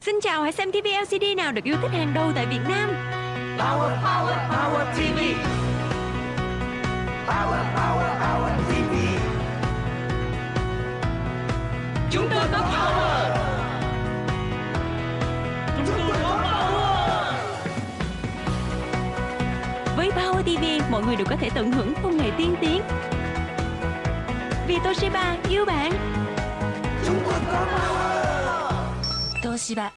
Xin chào, hãy xem TV LCD nào được yêu thích hàng đầu tại Việt Nam. Power, power, power TV. Power, power, power TV. Chúng tôi có power. Chúng tôi có power. Với Power TV, mọi người đều có thể tận hưởng công nghệ tiên tiến. Vì Toshiba yêu bạn. 東芝。